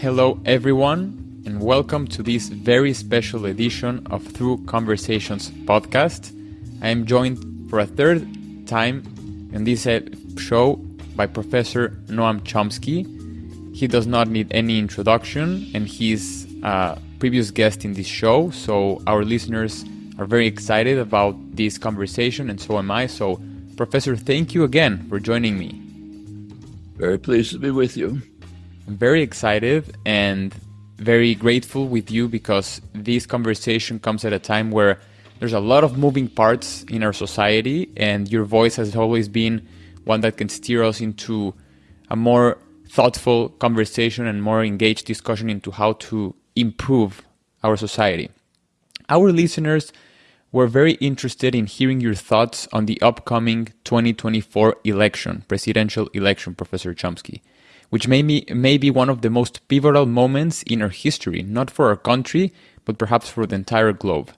Hello, everyone, and welcome to this very special edition of Through Conversations podcast. I am joined for a third time in this show by Professor Noam Chomsky. He does not need any introduction, and he's a previous guest in this show, so our listeners are very excited about this conversation, and so am I. So, Professor, thank you again for joining me. Very pleased to be with you. Very excited and very grateful with you because this conversation comes at a time where there's a lot of moving parts in our society, and your voice has always been one that can steer us into a more thoughtful conversation and more engaged discussion into how to improve our society. Our listeners were very interested in hearing your thoughts on the upcoming 2024 election, presidential election, Professor Chomsky which may be, may be one of the most pivotal moments in our history, not for our country, but perhaps for the entire globe.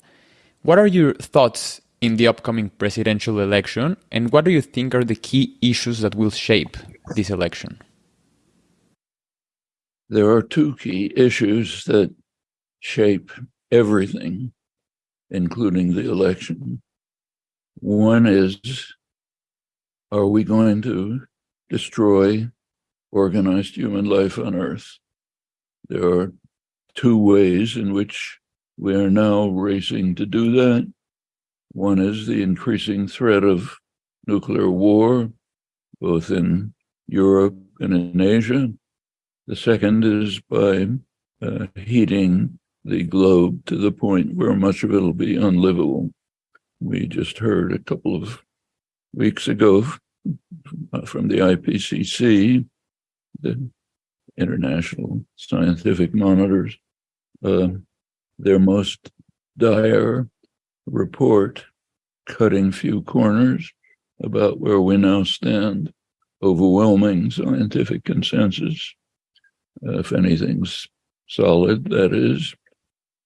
What are your thoughts in the upcoming presidential election, and what do you think are the key issues that will shape this election? There are two key issues that shape everything, including the election. One is are we going to destroy organized human life on Earth. There are two ways in which we are now racing to do that. One is the increasing threat of nuclear war, both in Europe and in Asia. The second is by uh, heating the globe to the point where much of it will be unlivable. We just heard a couple of weeks ago from the IPCC the international scientific monitors, uh, their most dire report, cutting few corners about where we now stand, overwhelming scientific consensus. Uh, if anything's solid, that is,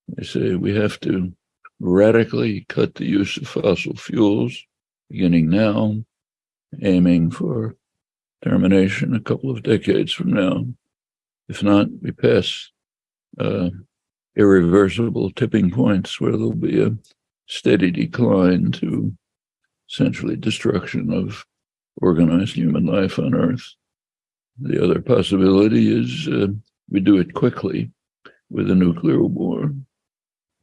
they say we have to radically cut the use of fossil fuels beginning now, aiming for termination a couple of decades from now. If not, we pass uh, irreversible tipping points where there'll be a steady decline to essentially destruction of organized human life on Earth. The other possibility is uh, we do it quickly with a nuclear war.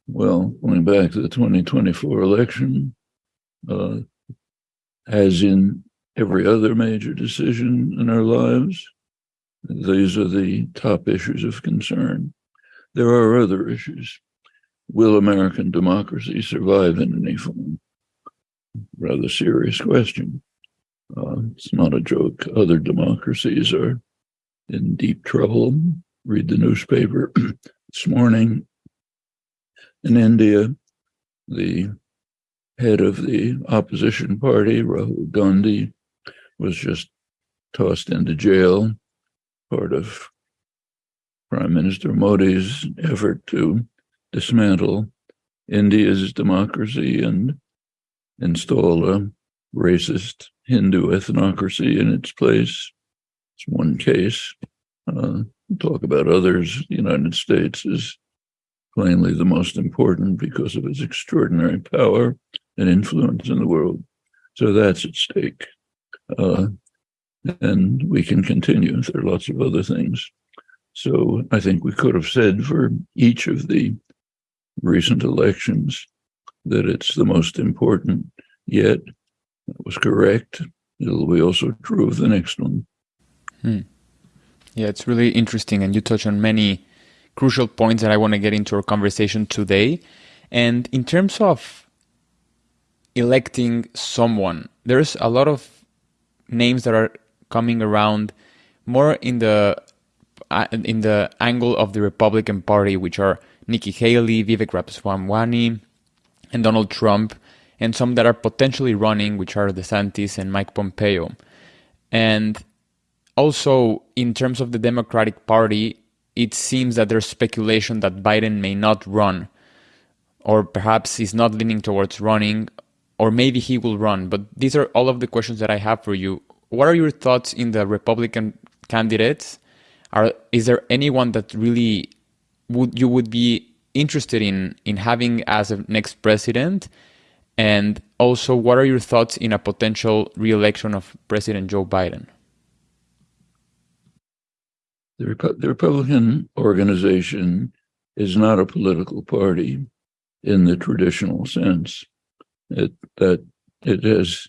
Well, going back to the 2024 election, uh, as in every other major decision in our lives. These are the top issues of concern. There are other issues. Will American democracy survive in any form? Rather serious question. Uh, it's not a joke. Other democracies are in deep trouble. Read the newspaper this morning. In India, the head of the opposition party, Rahul Gandhi, was just tossed into jail, part of Prime Minister Modi's effort to dismantle India's democracy and install a racist Hindu ethnocracy in its place. It's one case. Uh, talk about others. The United States is plainly the most important because of its extraordinary power and influence in the world. So that's at stake. Uh, and we can continue. There are lots of other things. So I think we could have said for each of the recent elections that it's the most important yet. That was correct. It'll be also true of the next one. Hmm. Yeah, it's really interesting. And you touch on many crucial points that I want to get into our conversation today. And in terms of electing someone, there's a lot of names that are coming around more in the uh, in the angle of the Republican Party, which are Nikki Haley, Vivek Ramaswamy, and Donald Trump, and some that are potentially running, which are DeSantis and Mike Pompeo. And also, in terms of the Democratic Party, it seems that there's speculation that Biden may not run, or perhaps he's not leaning towards running, or maybe he will run. But these are all of the questions that I have for you. What are your thoughts in the Republican candidates? are is there anyone that really would you would be interested in in having as a next president? And also, what are your thoughts in a potential re-election of President Joe Biden? The, Repu- the Republican organization is not a political party in the traditional sense. It, that it has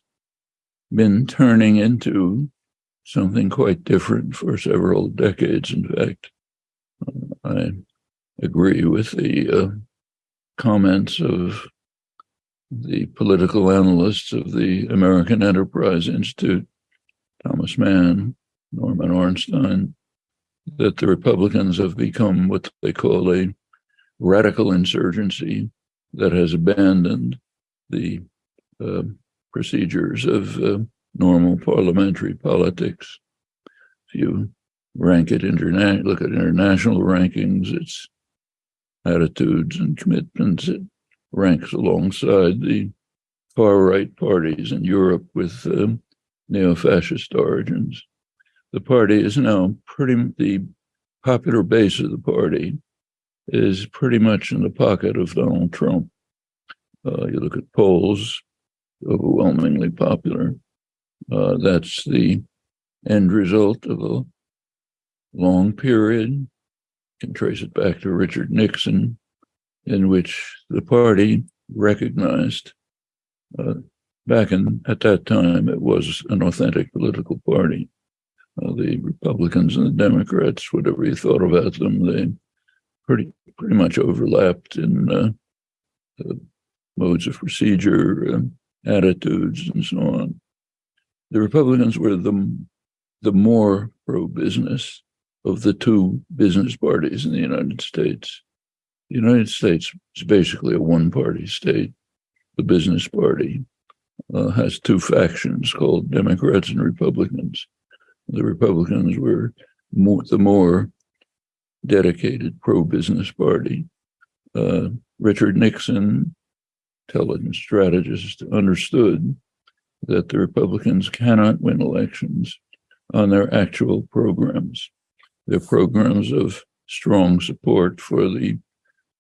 been turning into something quite different for several decades. In fact, uh, I agree with the uh, comments of the political analysts of the American Enterprise Institute, Thomas Mann, Norman Ornstein, that the Republicans have become what they call a radical insurgency that has abandoned the uh, procedures of uh, normal parliamentary politics. If you rank it interna- look at international rankings, its attitudes and commitments, it ranks alongside the far right parties in Europe with um, neo fascist origins. The party is now pretty, the popular base of the party is pretty much in the pocket of Donald Trump. Uh, you look at polls, overwhelmingly popular. Uh, that's the end result of a long period. You can trace it back to Richard Nixon, in which the party recognized uh, back in at that time it was an authentic political party. Uh, the Republicans and the Democrats, whatever you thought about them, they pretty pretty much overlapped in uh, modes of procedure, attitudes, and so on. The Republicans were the the more pro business of the two business parties in the United States. The United States is basically a one party state. The business party uh, has two factions called Democrats and Republicans. The Republicans were more, the more dedicated pro business party. Uh, Richard Nixon, intelligence strategist, understood that the Republicans cannot win elections on their actual programs. Their programs of strong support for the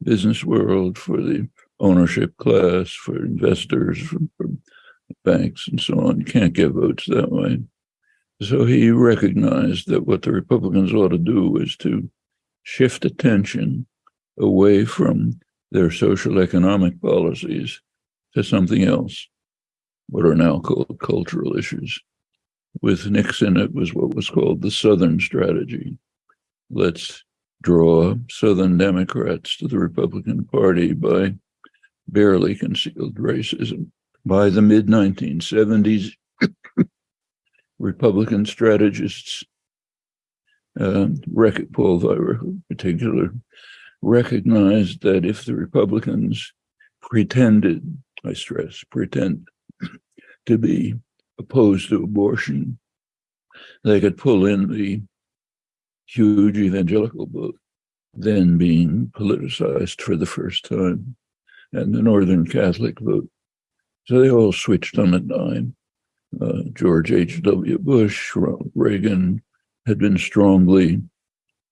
business world, for the ownership class, for investors, for, for banks, and so on. Can't get votes that way. So he recognized that what the Republicans ought to do is to shift attention away from their social economic policies to something else, what are now called cultural issues. With Nixon, it was what was called the Southern strategy. Let's draw Southern Democrats to the Republican Party by barely concealed racism. By the mid 1970s, Republican strategists, uh, Paul Weyrich in particular, recognized that if the Republicans pretended, I stress, pretend to be opposed to abortion, they could pull in the huge evangelical vote, then being politicized for the first time, and the Northern Catholic vote. So they all switched on a dime. Uh, George H.W. Bush, Ronald Reagan had been strongly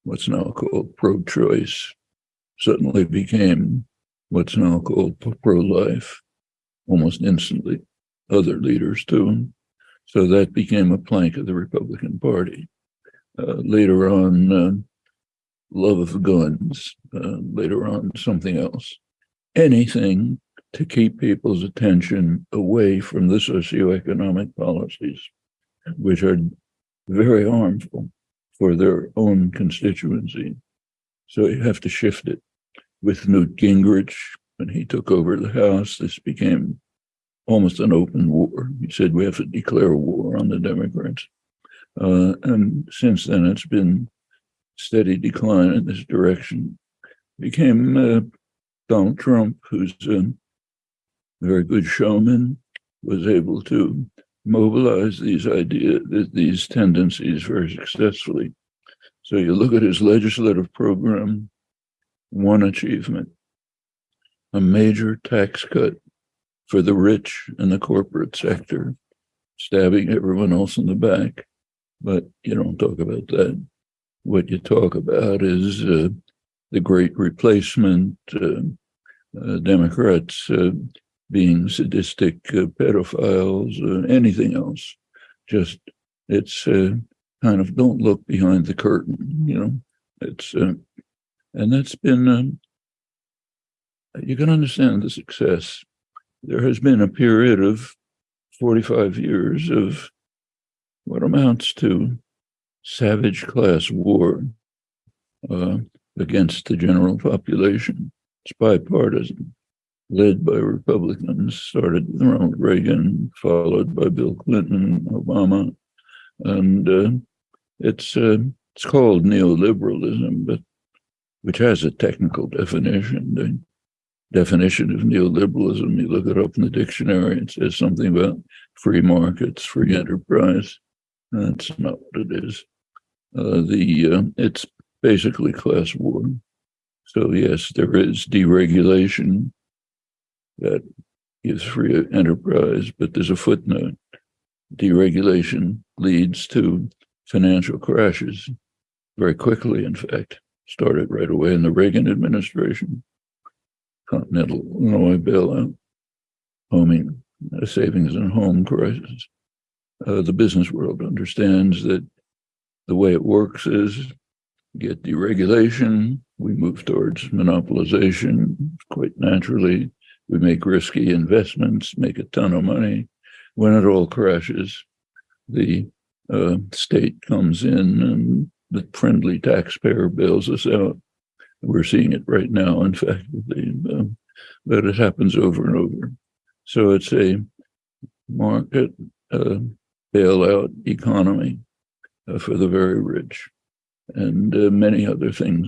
what's now called pro choice, suddenly became what's now called pro life almost instantly. Other leaders too. So that became a plank of the Republican Party. Uh, later on, uh, love of guns, uh, later on, something else. Anything to keep people's attention away from the socioeconomic policies, which are very harmful for their own constituency. So you have to shift it. With Newt Gingrich, when he took over the House, this became almost an open war. He said we have to declare war on the Democrats. Uh, and since then, it's been steady decline in this direction. Became uh, Donald Trump, who's a very good showman, was able to mobilize these ideas, these tendencies very successfully. So you look at his legislative program, one achievement, a major tax cut for the rich and the corporate sector, stabbing everyone else in the back but you don't talk about that. what you talk about is uh, the great replacement, uh, uh, Democrats uh, being sadistic uh, pedophiles, anything else. Just it's kind of don't look behind the curtain, you know. It's and that's been um, you can understand the success. There has been a period of 45 years of what amounts to savage class war uh, against the general population. It's bipartisan, led by Republicans, started with Ronald Reagan, followed by Bill Clinton, Obama, and uh, it's uh, it's called neoliberalism, but which has a technical definition. The definition of neoliberalism, you look it up in the dictionary, it says something about free markets, free enterprise. That's not what it is. Uh, the uh, it's basically class war. So yes, there is deregulation that gives free enterprise, but there's a footnote. Deregulation leads to financial crashes very quickly, in fact, started right away in the Reagan administration. Continental Illinois bailout, homing, savings and home crisis. Uh, the business world understands that the way it works is get deregulation, we move towards monopolization quite naturally. We make risky investments, make a ton of money. When it all crashes, the uh, state comes in and the friendly taxpayer bails us out. We're seeing it right now, in fact, the, uh, but it happens over and over. So it's a market uh, bailout economy uh, for the very rich, and uh, many other things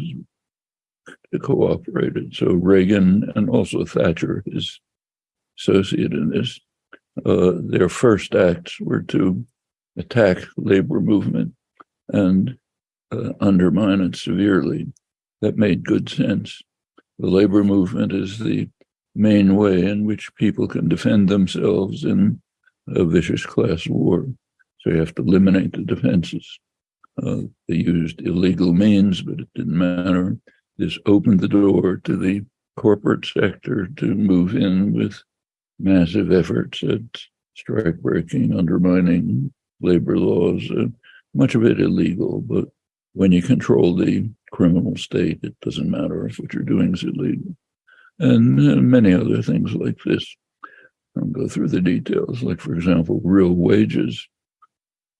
cooperated. So Reagan and also Thatcher, his associate in this, uh, their first acts were to attack labor movement and uh, undermine it severely. That made good sense. The labor movement is the main way in which people can defend themselves in a vicious class war. So you have to eliminate the defenses. Uh, they used illegal means, but it didn't matter. This opened the door to the corporate sector to move in with massive efforts at strike breaking, undermining labor laws, uh, much of it illegal. But when you control the criminal state, it doesn't matter if what you're doing is illegal. And uh, many other things like this. I'll go through the details. Like, for example, real wages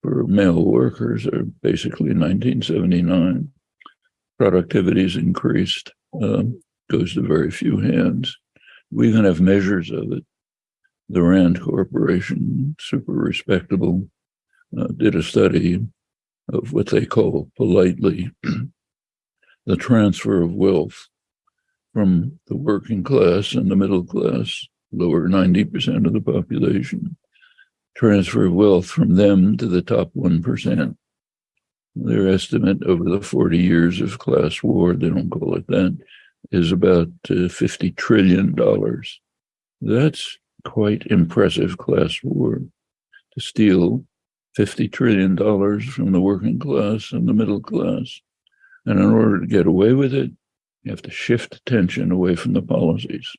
for male workers are basically 1979. Productivity Productivity's increased, um, goes to very few hands. We even have measures of it. The Rand Corporation, super respectable, uh, did a study of what they call politely the transfer of wealth from the working class and the middle class, lower 90% of the population, transfer of wealth from them to the top 1%. Their estimate over the 40 years of class war, they don't call it that, is about uh, $50 trillion. That's quite impressive class war to steal $50 trillion from the working class and the middle class. And in order to get away with it, you have to shift attention away from the policies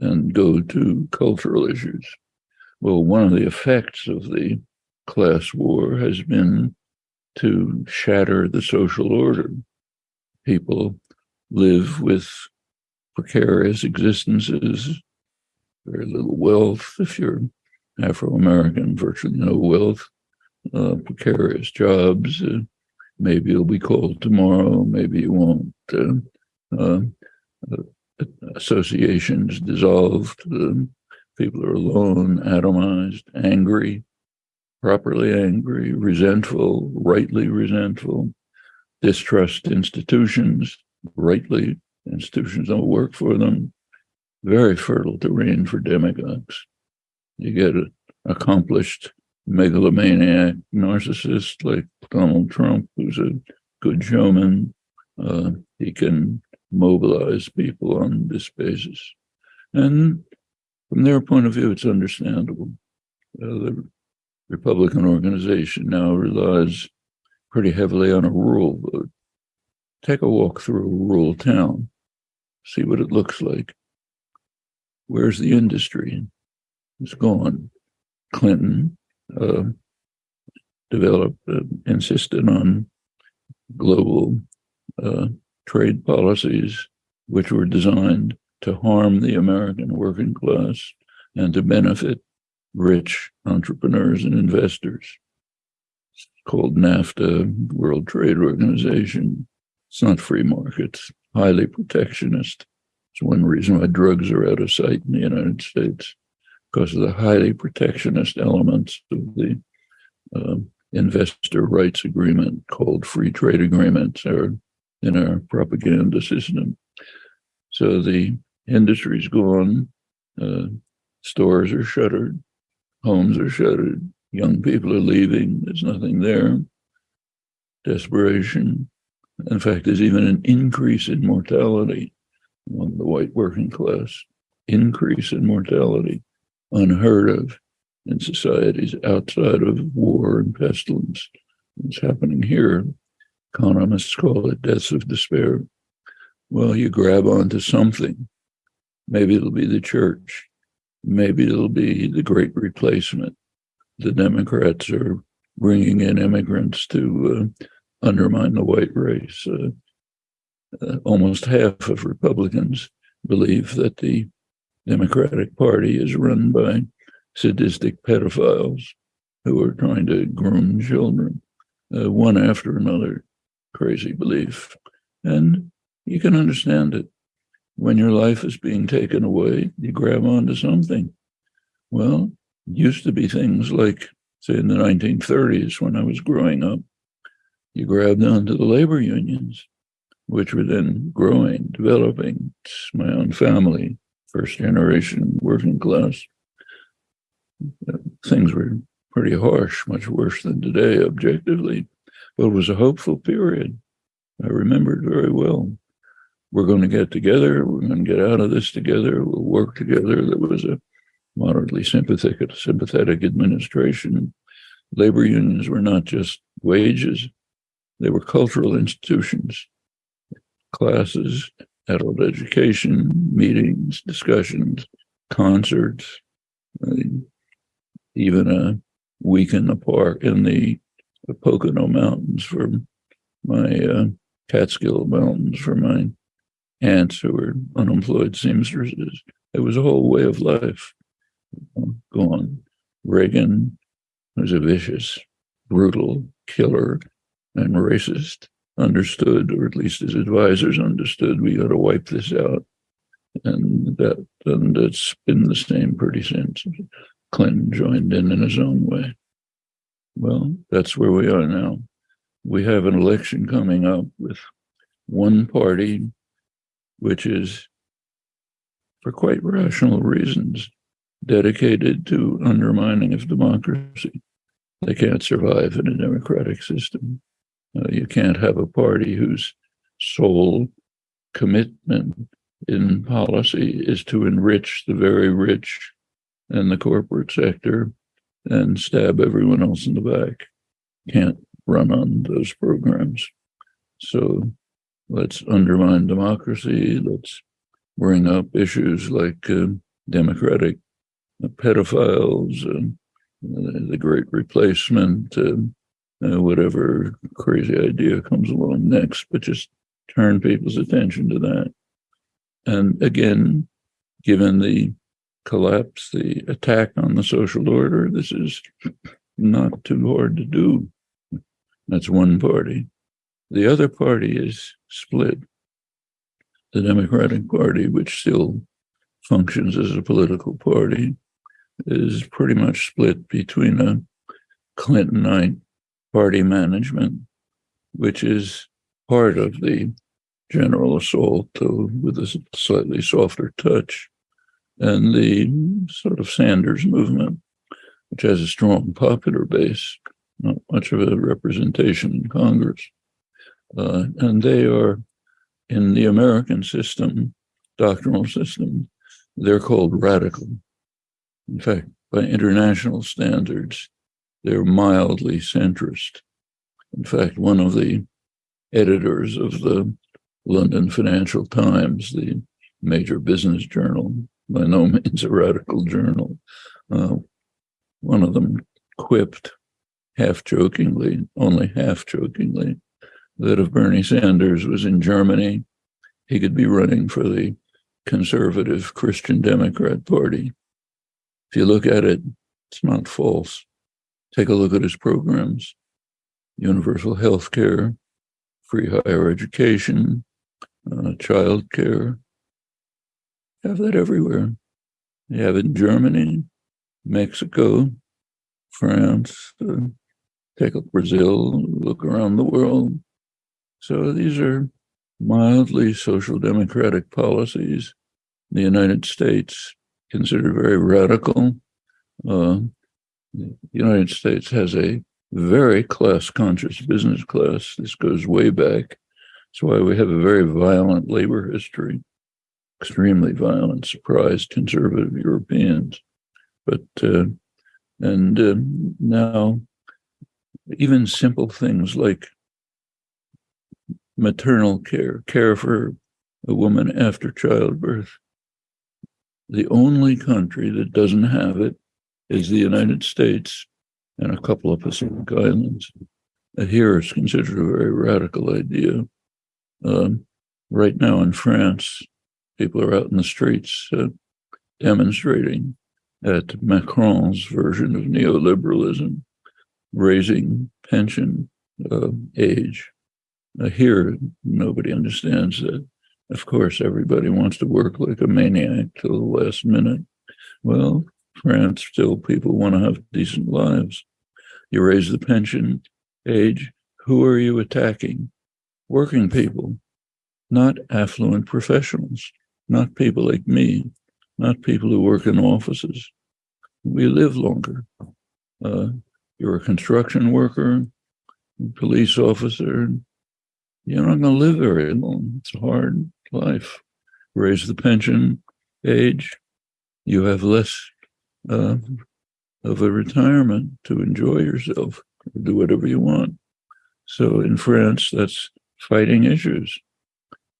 and go to cultural issues. Well, one of the effects of the class war has been to shatter the social order. People live with precarious existences, very little wealth. If you're Afro American, virtually no wealth, uh, precarious jobs. Uh, maybe you'll be called tomorrow, maybe you won't. Uh, uh, uh associations dissolved. Um, People are alone, atomized, angry, properly angry, resentful, rightly resentful, distrust institutions, rightly institutions don't work for them. Very fertile terrain for demagogues. You get accomplished megalomaniac narcissist like Donald Trump, who's a good showman. Uh, he can mobilize people on this basis. And from their point of view, it's understandable. Uh, the Republican organization now relies pretty heavily on a rural vote. take a walk through a rural town, see what it looks like. Where's the industry? It's gone. Clinton uh, developed, uh, insisted on global uh, trade policies which were designed to harm the American working class and to benefit rich entrepreneurs and investors. It's called NAFTA, World Trade Organization. It's not free markets, highly protectionist. It's one reason why drugs are out of sight in the United States, because of the highly protectionist elements of the uh, investor rights agreement called free trade agreements are in our propaganda system. So the industry's gone, uh, stores are shuttered, homes are shuttered, young people are leaving, there's nothing there. Desperation. In fact, there's even an increase in mortality among the white working class. Increase in mortality, unheard of in societies outside of war and pestilence. It's happening here. Economists call it deaths of despair. Well, you grab onto something. Maybe it'll be the church. Maybe it'll be the great replacement. The Democrats are bringing in immigrants to uh, undermine the white race. Uh, uh, almost half of Republicans believe that the Democratic Party is run by sadistic pedophiles who are trying to groom children, uh, one after another. Crazy belief. And you can understand it. When your life is being taken away, you grab onto something. Well, used to be things like, say, in the 1930s when I was growing up, you grabbed onto the labor unions, which were then growing, developing. My own family, first generation working class things were pretty harsh, much worse than today, objectively. But it was a hopeful period. I remember it very well. We're going to get together. We're going to get out of this together. We'll work together. There was a moderately sympathetic, sympathetic administration. Labor unions were not just wages; they were cultural institutions, classes, adult education, meetings, discussions, concerts, even a week in the park in the, Pocono Mountains for my uh, Catskill Mountains for my aunts who were unemployed seamstresses. It was a whole way of life gone. Reagan was a vicious, brutal killer and racist. Understood, or at least his advisors understood, we got to wipe this out, and that and it's been the same pretty since. Clinton joined in in his own way. Well, that's where we are now. We have an election coming up with one party, which is, for quite rational reasons, dedicated to undermining of democracy. They can't survive in a democratic system. Uh, you can't have a party whose sole commitment in policy is to enrich the very rich and the corporate sector and stab everyone else in the back. Can't run on those programs. So let's undermine democracy. Let's bring up issues like uh, democratic uh, pedophiles, uh, the great replacement, uh, uh, whatever crazy idea comes along next, but just turn people's attention to that. And again, given the collapse, the attack on the social order. This is not too hard to do. That's one party. The other party is split. The Democratic Party, which still functions as a political party, is pretty much split between a Clintonite party management, which is part of the general assault, though with a slightly softer touch, and the sort of Sanders movement, which has a strong popular base, not much of a representation in Congress. Uh, and they are in the American system, doctrinal system, they're called radical. In fact, by international standards, they're mildly centrist. In fact, one of the editors of the London Financial Times, the major business journal, by no means a radical journal. Uh, one of them quipped half jokingly, only half jokingly, that if Bernie Sanders was in Germany, he could be running for the conservative Christian Democrat Party. If you look at it, it's not false. Take a look at his programs universal health care, free higher education, uh, child care. Have that everywhere. You have it in Germany, Mexico, France, uh, take up Brazil, look around the world. So these are mildly social democratic policies. The United States considered very radical. Uh, the United States has a very class conscious business class. This goes way back. That's why we have a very violent labor history, extremely violent, surprised conservative Europeans. But, uh, and uh, now, even simple things like maternal care, care for a woman after childbirth. The only country that doesn't have it is the United States and a couple of Pacific islands. Here it's considered a very radical idea. Um, right now in France, people are out in the streets uh, demonstrating at Macron's version of neoliberalism, raising pension uh, age. Uh, here, nobody understands that. Of course, everybody wants to work like a maniac till the last minute. Well, France, still people want to have decent lives. You raise the pension age. Who are you attacking? Working people, not affluent professionals, not people like me, not people who work in offices. We live longer. Uh, you're a construction worker, police officer. You're not going to live very long. It's a hard life. Raise the pension age. You have less uh, of a retirement to enjoy yourself, do whatever you want. So in France, that's fighting issues.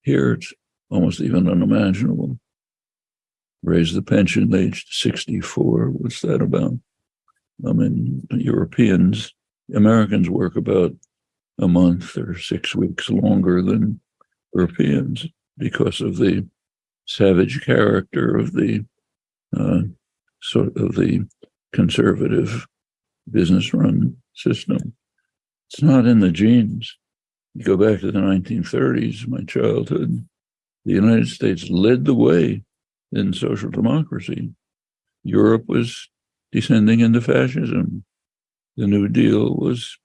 Here, it's almost even unimaginable. Raise the pension age to 64. What's that about? I mean, Europeans, Americans work about a month or six weeks longer than Europeans because of the savage character of the uh, sort of the conservative business run system. It's not in the genes. You go back to the 1930s, my childhood, the United States led the way in social democracy. Europe was descending into fascism. The New Deal was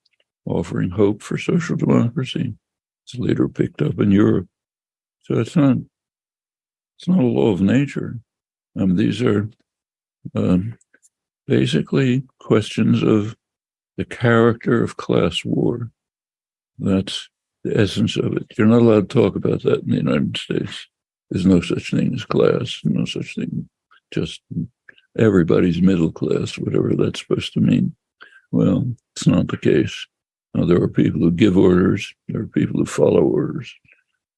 offering hope for social democracy. It's later picked up in Europe. So it's not it's not a law of nature. Um, these are um, basically questions of the character of class war. That's the essence of it. You're not allowed to talk about that in the United States. There's no such thing as class, no such thing, just everybody's middle class, whatever that's supposed to mean. Well, it's not the case. Now, there are people who give orders, there are people who follow orders.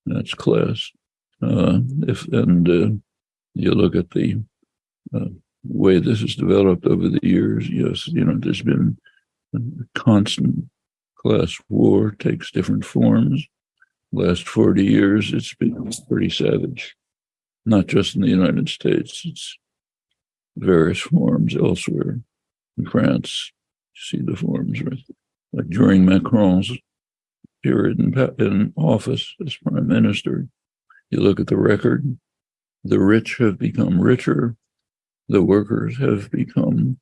That's class. Uh, if and uh, you look at the uh, way this has developed over the years, yes, you know, there's been a constant class war, takes different forms. Last 40 years, it's been pretty savage, not just in the United States, it's various forms elsewhere. In France, you see the forms, right? Like during Macron's period in, in office as prime minister, you look at the record, the rich have become richer, the workers have become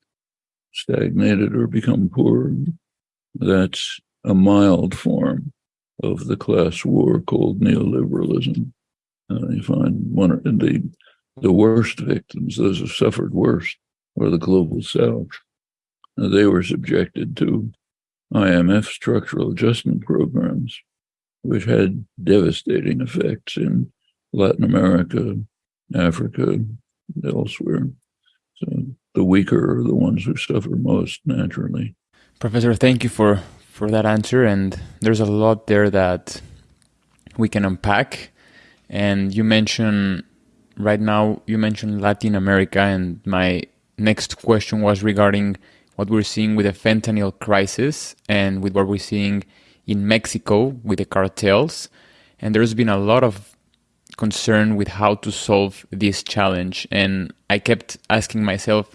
stagnated or become poor. That's a mild form of the class war called neoliberalism. Uh, you find one of the the worst victims, those who suffered worst, are the global south. Now, they were subjected to IMF structural adjustment programs, which had devastating effects in Latin America, Africa, elsewhere. So the weaker are the ones who suffer most naturally. Professor, thank you for, for that answer. And there's a lot there that we can unpack. And you mentioned right now, you mentioned Latin America, and my next question was regarding what we're seeing with the fentanyl crisis and with what we're seeing in Mexico with the cartels. And there's been a lot of concern with how to solve this challenge. And I kept asking myself,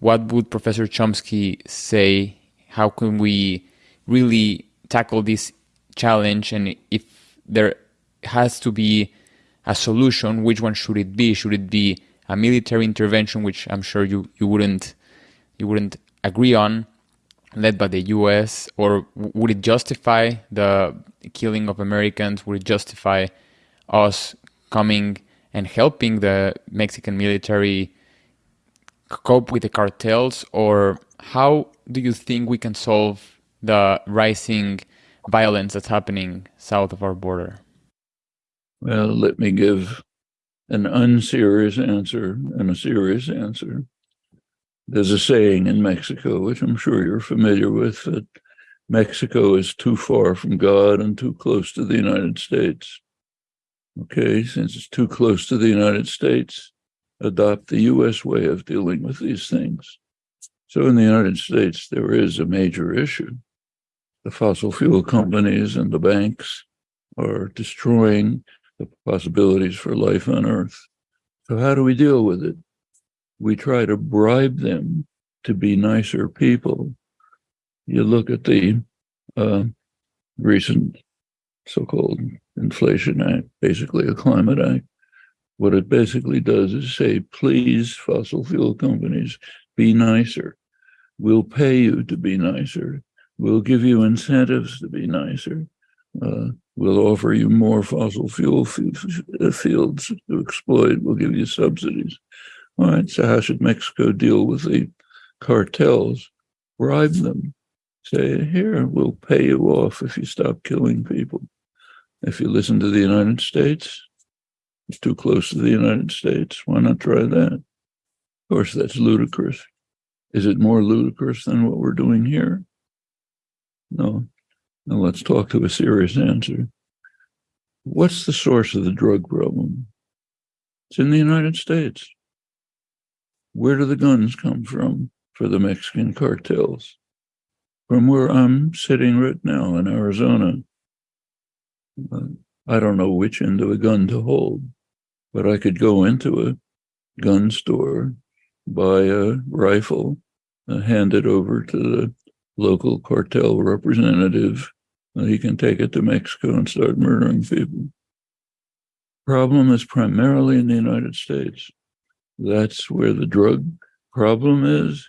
what would Professor Chomsky say? How can we really tackle this challenge? And if there has to be a solution, which one should it be? Should it be a military intervention, which I'm sure you, you wouldn't you wouldn't agree on, led by the U.S., or would it justify the killing of Americans? Would it justify us coming and helping the Mexican military cope with the cartels, or how do you think we can solve the rising violence that's happening south of our border? Well, let me give an unserious answer and a serious answer. There's a saying in Mexico, which I'm sure you're familiar with, that Mexico is too far from God and too close to the United States. Okay, since it's too close to the United States, adopt the US way of dealing with these things. So in the United States, there is a major issue. The fossil fuel companies and the banks are destroying the possibilities for life on Earth. So, how do we deal with it? We try to bribe them to be nicer people. You look at the uh, recent so called Inflation Act, basically a climate act. What it basically does is say, please, fossil fuel companies, be nicer. We'll pay you to be nicer. We'll give you incentives to be nicer. Uh, we'll offer you more fossil fuel fields to exploit. We'll give you subsidies. All right, so how should Mexico deal with the cartels? Bribe them. Say, here, we'll pay you off if you stop killing people. If you listen to the United States, it's too close to the United States. Why not try that? Of course, that's ludicrous. Is it more ludicrous than what we're doing here? No. Now let's talk to a serious answer. What's the source of the drug problem? It's in the United States. Where do the guns come from for the Mexican cartels? From where I'm sitting right now in Arizona. I don't know which end of a gun to hold, but I could go into a gun store, buy a rifle, uh, hand it over to the local cartel representative. Uh, he can take it to Mexico and start murdering people. Problem is primarily in the United States. That's where the drug problem is.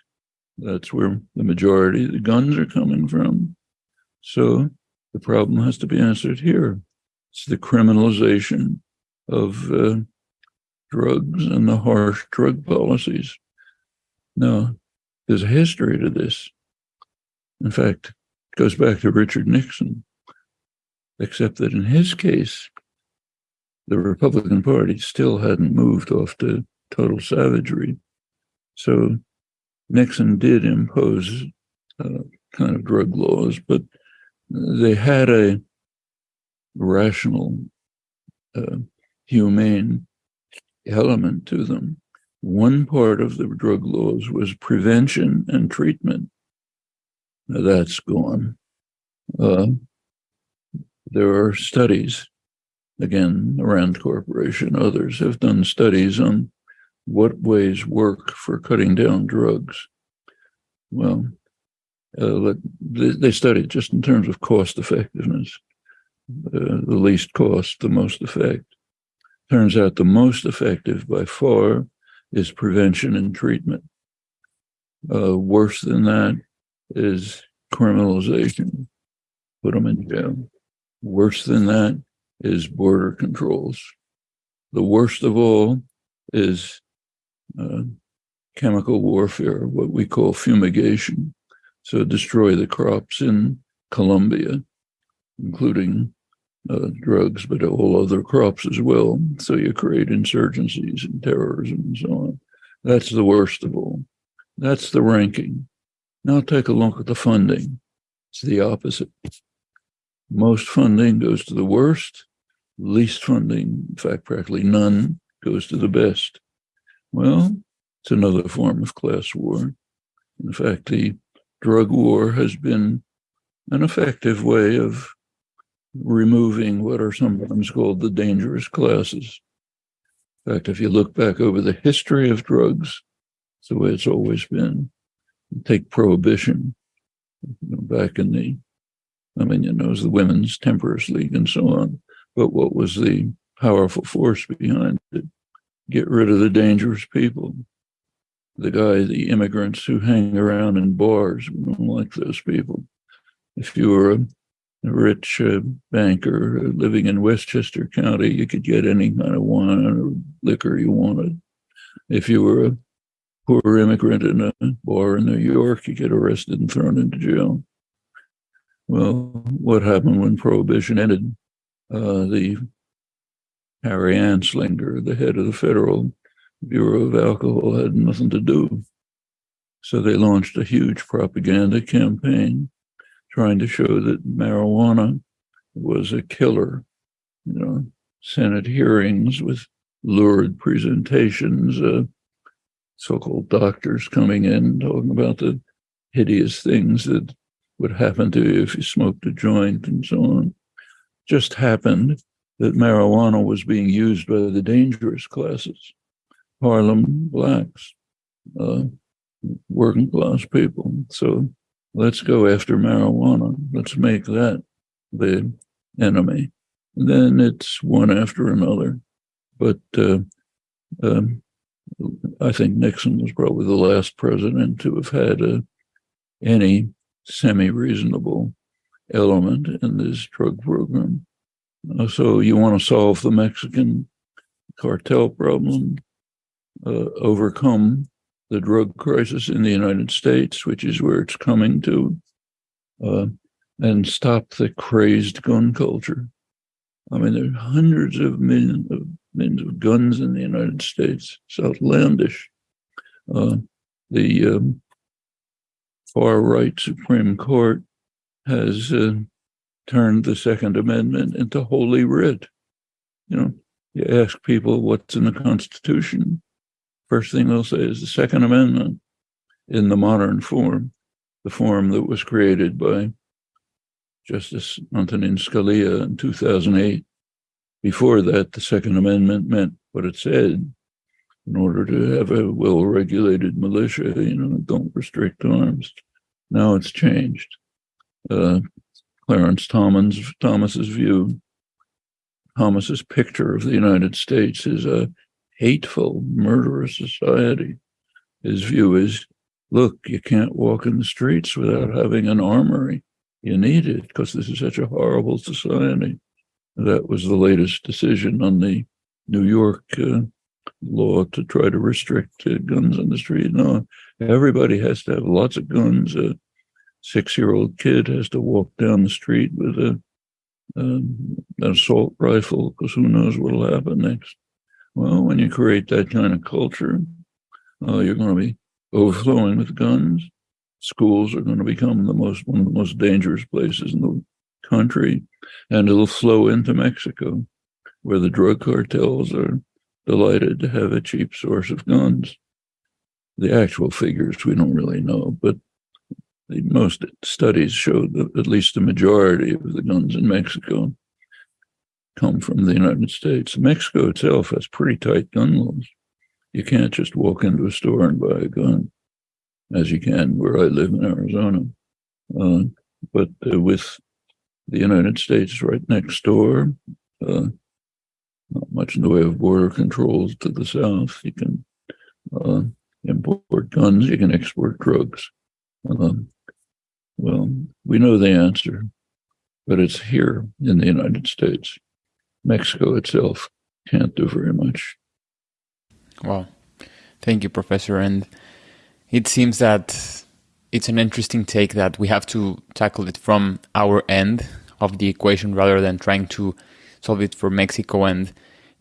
That's where the majority of the guns are coming from. So the problem has to be answered here. It's the criminalization of uh, drugs and the harsh drug policies. Now, there's a history to this. In fact, it goes back to Richard Nixon, except that in his case, the Republican Party still hadn't moved off to total savagery. So Nixon did impose uh, kind of drug laws, but they had a rational, uh, humane element to them. One part of the drug laws was prevention and treatment. Now that's gone. Uh, there are studies, again, Rand Corporation, others have done studies on what ways work for cutting down drugs. Well, uh, they studied just in terms of cost effectiveness, uh, the least cost, the most effect. Turns out the most effective by far is prevention and treatment. Uh, worse than that is criminalization, put them in jail. Worse than that is border controls. The worst of all is uh, chemical warfare, what we call fumigation. So destroy the crops in Colombia, including uh, drugs, but all other crops as well. So you create insurgencies and terrorism and so on. That's the worst of all. That's the ranking. Now take a look at the funding. It's the opposite. Most funding goes to the worst, least funding, in fact, practically none, goes to the best. Well, it's another form of class war. In fact, the drug war has been an effective way of removing what are sometimes called the dangerous classes. In fact, if you look back over the history of drugs, it's the way it's always been. Take prohibition you know, back in the, I mean, you know, it was the Women's Temperance League and so on. But what was the powerful force behind it? Get rid of the dangerous people. The guy, the immigrants who hang around in bars, we don't like those people. If you were a rich uh, banker living in Westchester County, you could get any kind of wine or liquor you wanted. If you were a poor immigrant in a bar in New York, you get arrested and thrown into jail. Well, what happened when Prohibition ended? Uh, the Harry Anslinger, the head of the Federal Bureau of Alcohol, had nothing to do. So they launched a huge propaganda campaign trying to show that marijuana was a killer. You know, Senate hearings with lurid presentations, uh, so-called doctors coming in talking about the hideous things that would happen to you if you smoked a joint and so on. Just happened that marijuana was being used by the dangerous classes, Harlem blacks, uh, working class people. So let's go after marijuana. Let's make that the enemy. And then it's one after another. But uh, um, I think Nixon was probably the last president to have had a, any semi reasonable element in this drug program. Uh, so you want to solve the Mexican cartel problem, uh, overcome the drug crisis in the United States, which is where it's coming to, uh, and stop the crazed gun culture. I mean, there are hundreds of millions of millions of guns in the United States. It's outlandish. Uh, the um, far right Supreme Court has uh, turned the Second Amendment into holy writ. You know, you ask people what's in the Constitution, First thing they'll say is the Second Amendment in the modern form, the form that was created by Justice Antonin Scalia in 2008. Before that, the Second Amendment meant what it said. In order to have a well regulated militia, you know, don't restrict arms. Now it's changed. Uh, Clarence Thomas, Thomas's view, Thomas's picture of the United States is a hateful, murderous society. His view is look, you can't walk in the streets without having an armory. You need it because this is such a horrible society. That was the latest decision on the New York uh, law to try to restrict uh, guns on the street. No, everybody has to have lots of guns. A six year old kid has to walk down the street with a, um, an assault rifle because who knows what will happen next. Well, when you create that kind of culture, uh, you're going to be overflowing with guns. Schools are going to become the most one of the most dangerous places in the country, and it'll flow into Mexico, where the drug cartels are delighted to have a cheap source of guns. The actual figures we don't really know, but the most studies show that at least the majority of the guns in Mexico come from the United States. Mexico itself has pretty tight gun laws. You can't just walk into a store and buy a gun, as you can where I live in Arizona. Uh, but uh, with the United States right next door, uh, not much in the way of border controls to the south. You can uh, import guns, you can export drugs. Um, well, we know the answer, but it's here in the United States. Mexico itself can't do very much. Well, Thank you, Professor. And it seems that it's an interesting take that we have to tackle it from our end of the equation rather than trying to solve it for Mexico. And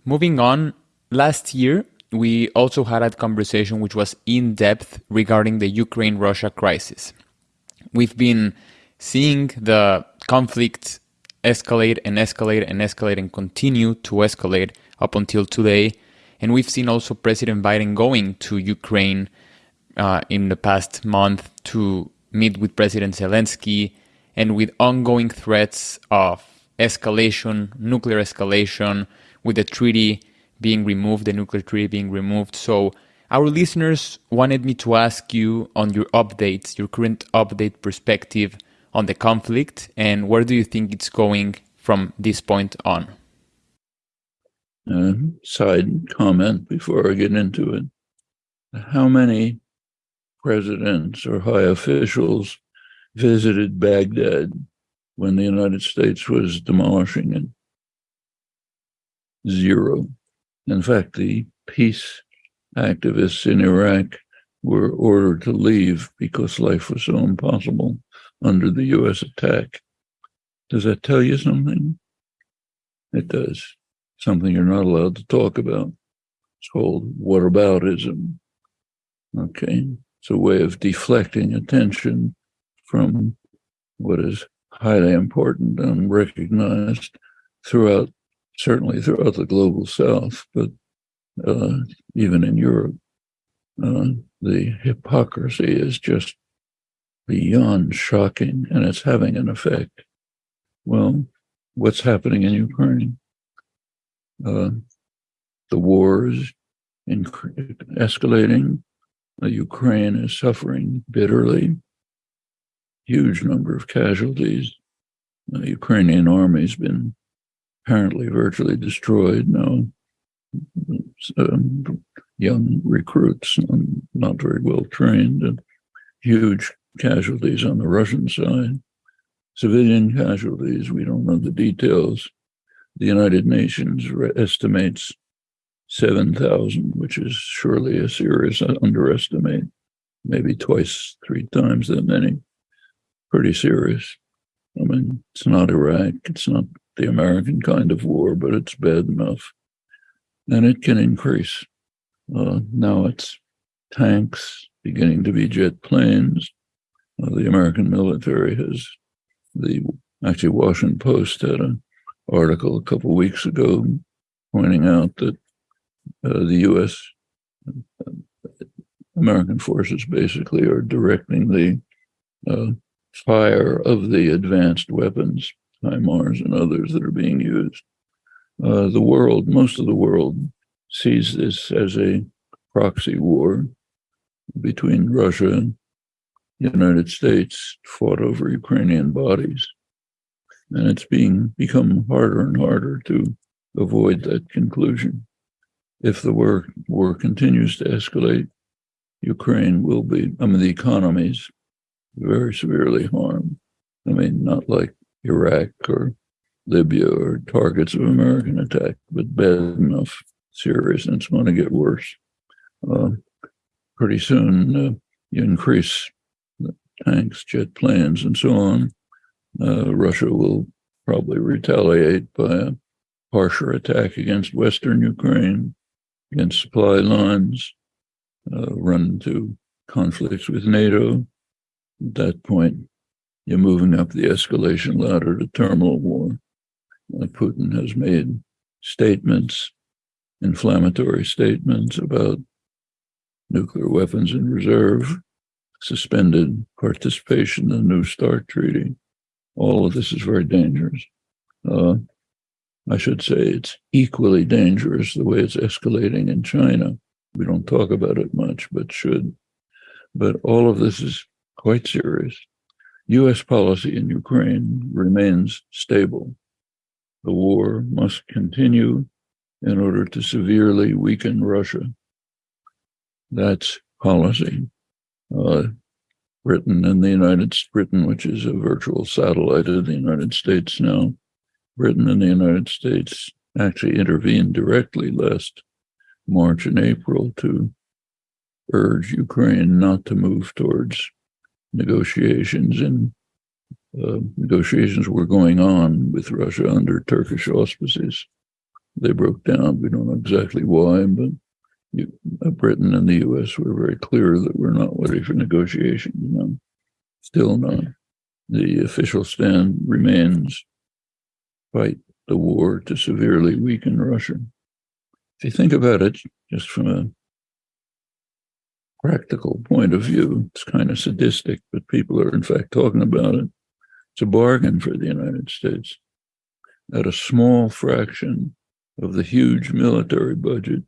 moving on, last year, we also had a conversation which was in depth regarding the Ukraine Russia crisis. We've been seeing the conflict escalate and escalate and escalate and continue to escalate up until today. And we've seen also President Biden going to Ukraine uh, in the past month to meet with President Zelensky and with ongoing threats of escalation, nuclear escalation, with the treaty being removed, the nuclear treaty being removed. So, our listeners wanted me to ask you on your updates, your current update perspective on the conflict, and where do you think it's going from this point on? Uh, side comment before I get into it. How many presidents or high officials visited Baghdad when the United States was demolishing it? Zero. In fact, the peace activists in Iraq were ordered to leave because life was so impossible under the US attack. Does that tell you something? It does. Something you're not allowed to talk about. It's called whataboutism. Okay. It's a way of deflecting attention from what is highly important and recognized throughout, certainly throughout the global south, but uh, even in Europe. Uh, the hypocrisy is just beyond shocking, and it's having an effect. Well, what's happening in Ukraine? Uh, the war is escalating. Uh, Ukraine is suffering bitterly. Huge number of casualties. The Ukrainian army's been apparently virtually destroyed. Now um, young recruits, not very well trained, and huge casualties on the Russian side. Civilian casualties, we don't know the details. The United Nations estimates 7,000, which is surely a serious underestimate, maybe twice, three times that many. Pretty serious. I mean, it's not Iraq, it's not the American kind of war, but it's bad enough and it can increase. Uh, now it's tanks beginning to be jet planes. The American military has the actually Washington Post had an article a couple weeks ago pointing out that uh, the U.S. Uh, American forces basically are directing the uh, fire of the advanced weapons, HIMARS and others that are being used uh, the world, most of the world, sees this as a proxy war between Russia and the United States fought over Ukrainian bodies. And it's being become harder and harder to avoid that conclusion. If the war, war continues to escalate, Ukraine will be, I mean, the economies very severely harmed. I mean, not like Iraq or Libya or targets of American attack, but bad enough, serious, and it's going to get worse. Uh, pretty soon, uh, you increase tanks, jet planes, and so on. Uh, Russia will probably retaliate by a harsher attack against Western Ukraine, against supply lines, uh, run into conflicts with NATO. At that point, you're moving up the escalation ladder to terminal war. Putin has made statements, inflammatory statements about nuclear weapons in reserve, suspended participation in the New START treaty. All of this is very dangerous. Uh, I should say it's equally dangerous the way it's escalating in China. We don't talk about it much, but should. But all of this is quite serious. US policy in Ukraine remains stable. The war must continue in order to severely weaken Russia. That's policy. Uh, Britain and the United Britain, which is a virtual satellite of the United States now, Britain and the United States actually intervened directly last March and April to urge Ukraine not to move towards negotiations and uh, negotiations were going on with Russia under Turkish auspices. They broke down. We don't know exactly why, but you, uh, Britain and the U.S. were very clear that we're not ready for negotiations. No, still not. The official stand remains fight the war to severely weaken Russia. If you think about it just from a practical point of view, it's kind of sadistic, but people are in fact talking about it. It's a bargain for the United States. At a small fraction of the huge military budget,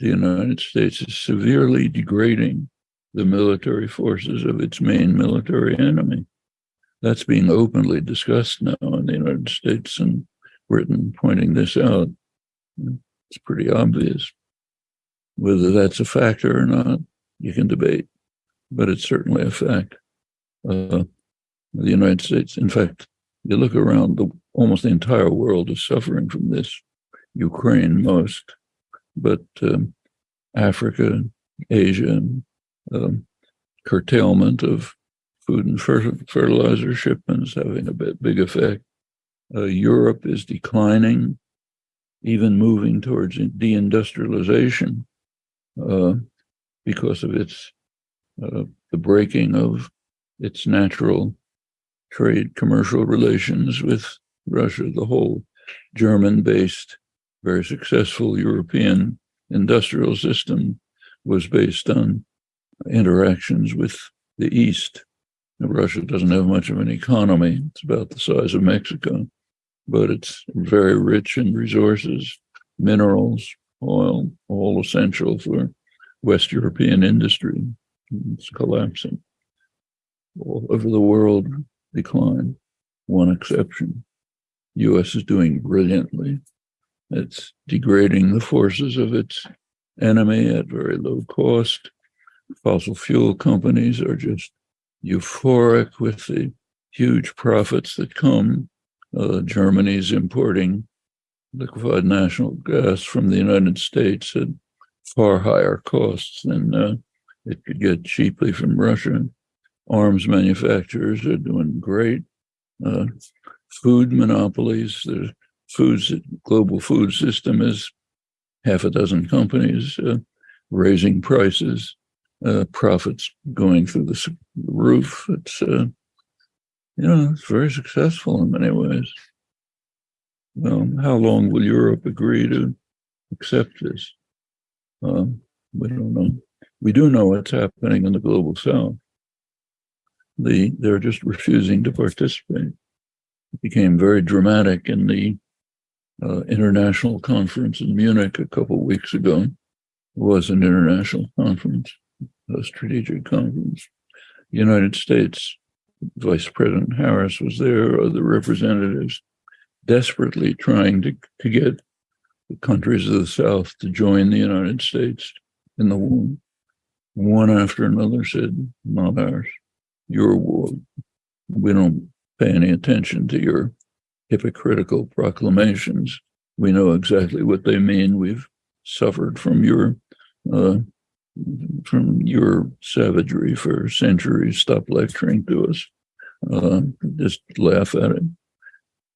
the United States is severely degrading the military forces of its main military enemy. That's being openly discussed now in the United States and Britain, pointing this out. It's pretty obvious. Whether that's a factor or not, you can debate, but it's certainly a fact. Uh, the United States, in fact, you look around, the, almost the entire world is suffering from this. Ukraine most, but um, Africa, Asia, um, curtailment of food and fertilizer shipments having a bit big effect. Uh, Europe is declining, even moving towards deindustrialization uh, because of its uh, the breaking of its natural trade commercial relations with Russia. The whole German-based, very successful European industrial system was based on interactions with the East. Russia doesn't have much of an economy. It's about the size of Mexico, but it's very rich in resources, minerals, oil, all essential for West European industry. It's collapsing. All over the world, decline. One exception. U.S. is doing brilliantly. It's degrading the forces of its enemy at very low cost. Fossil fuel companies are just euphoric with the huge profits that come. Uh, Germany's importing liquefied natural gas from the United States at far higher costs than uh, it could get cheaply from Russia. Arms manufacturers are doing great. Uh, food monopolies, the foods, global food system is half a dozen companies uh, raising prices, uh, profits going through the roof. It's, uh, you know, it's very successful in many ways. Well, how long will Europe agree to accept this? Um, we don't know. We do know what's happening in the global south. The, they're just refusing to participate. It became very dramatic in the uh, international conference in Munich a couple weeks ago. It was an international conference, a strategic conference. United States Vice President Harris was there, other representatives desperately trying to, to get the countries of the South to join the United States in the war. One after another said, not ours, your war. We don't pay any attention to your hypocritical proclamations. We know exactly what they mean. We've suffered from your uh, from your savagery for centuries. Stop lecturing to us. Uh, just laugh at it.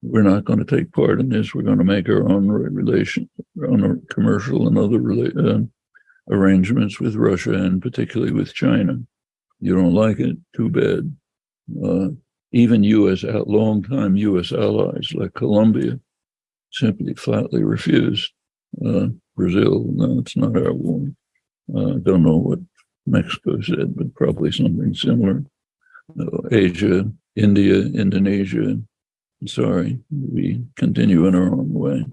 We're not going to take part in this. We're going to make our own relation, our own commercial and other uh, arrangements with Russia and particularly with China. You don't like it? Too bad. Even U.S. long-time U.S. allies like Colombia simply flatly refused. Uh, Brazil, no, it's not our war. I uh, don't know what Mexico said, but probably something similar. Asia, India, Indonesia. Sorry, we continue in our own way.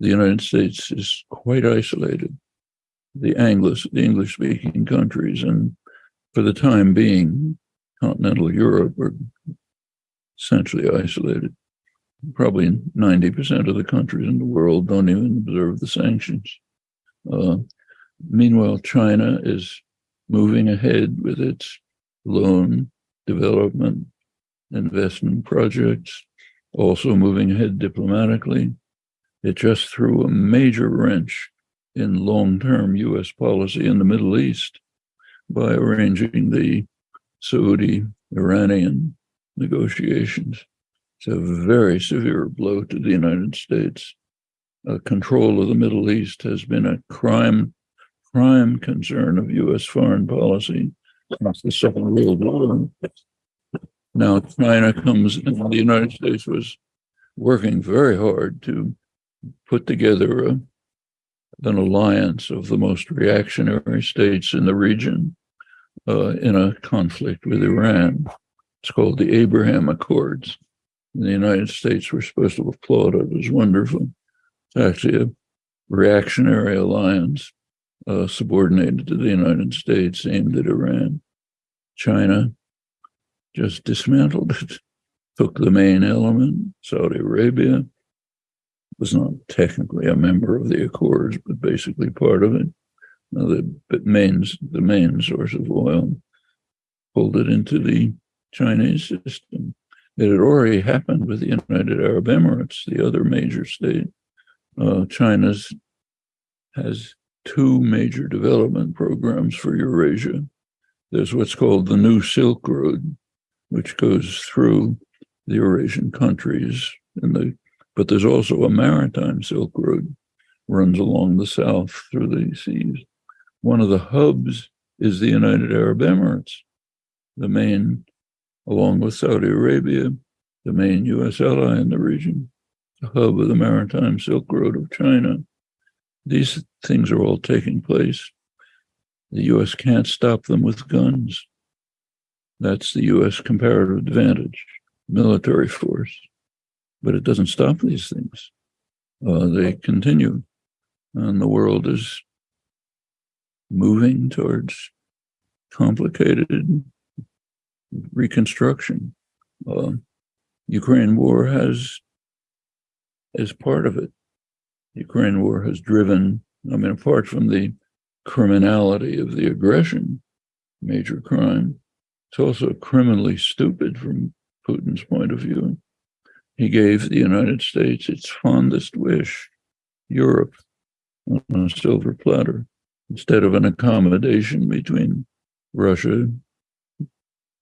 The United States is quite isolated. The English, the English-speaking countries, and for the time being, continental Europe are essentially isolated. Probably 90% of the countries in the world don't even observe the sanctions. Uh, meanwhile, China is moving ahead with its loan development investment projects, also moving ahead diplomatically. It just threw a major wrench in long term US policy in the Middle East by arranging the Saudi Iranian negotiations. It's a very severe blow to the United States. Uh, control of the Middle East has been a crime, prime concern of U.S. foreign policy since the Second World War. Now China comes, and the United States was working very hard to put together a, an alliance of the most reactionary states in the region uh, in a conflict with Iran. It's called the Abraham Accords. And the United States were supposed to applaud it as wonderful. It's actually a reactionary alliance uh, subordinated to the United States aimed at Iran. China just dismantled it, took the main element. Saudi Arabia was not technically a member of the Accords, but basically part of it. Now, the main, the main source of oil pulled it into the Chinese system. It had already happened with the United Arab Emirates, the other major state. Uh, China's has two major development programs for Eurasia. There's what's called the New Silk Road, which goes through the Eurasian countries, and the, but there's also a maritime Silk Road runs along the south through the seas. One of the hubs is the United Arab Emirates, the main, along with Saudi Arabia, the main U.S. ally in the region, the hub of the maritime Silk Road of China. These things are all taking place. The U.S. can't stop them with guns. That's the U.S. comparative advantage, military force. But it doesn't stop these things. Uh, they continue. And the world is moving towards complicated reconstruction. Uh, Ukraine war has, as part of it, Ukraine war has driven, I mean, apart from the criminality of the aggression, major crime, it's also criminally stupid from Putin's point of view. He gave the United States its fondest wish, Europe, on a silver platter, instead of an accommodation between Russia,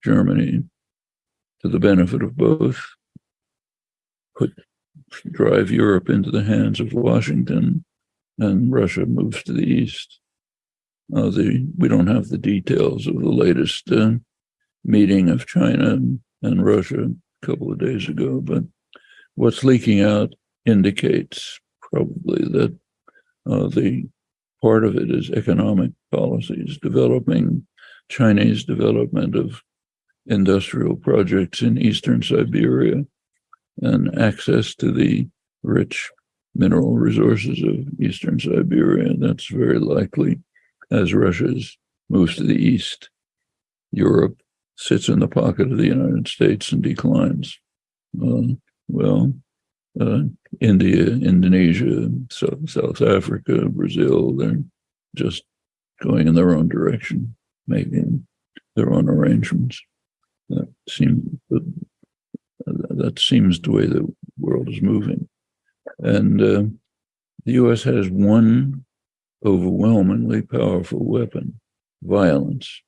Germany, to the benefit of both, put drive Europe into the hands of Washington, and Russia moves to the east. Uh, the, we don't have the details of the latest uh, meeting of China and Russia a couple of days ago, but what's leaking out indicates probably that uh, the part of it is economic policies, developing Chinese development of industrial projects in eastern Siberia and access to the rich mineral resources of eastern Siberia. That's very likely as Russia's moves to the east. Europe sits in the pocket of the United States and declines. Uh, well, uh, India, Indonesia, South, South Africa, Brazil, they're just going in their own direction, making their own arrangements. That seems that seems the way the world is moving. And uh, the US has one overwhelmingly powerful weapon violence.